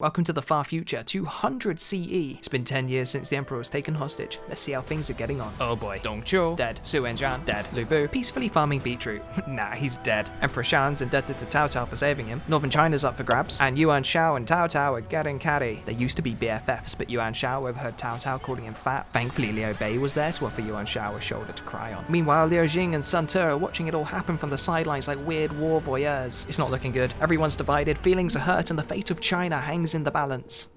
Welcome to the far future, 200 CE. It's been 10 years since the Emperor was taken hostage. Let's see how things are getting on. Oh boy. Dong Zhuo, dead. Su Wenjian, dead. Lu Bu, peacefully farming beetroot. nah, he's dead. Emperor Xian's indebted to Cao Cao for saving him. Northern China's up for grabs. And Yuan Shao and Cao Cao are getting catty. They used to be BFFs, but Yuan Shao overheard Cao Cao calling him fat. Thankfully, Liu Bei was there to offer Yuan Shao a shoulder to cry on. Meanwhile, Liu Jing and Sun Ce are watching it all happen from the sidelines like weird war voyeurs. It's not looking good. Everyone's divided, feelings are hurt, and the fate of China hangs in the balance.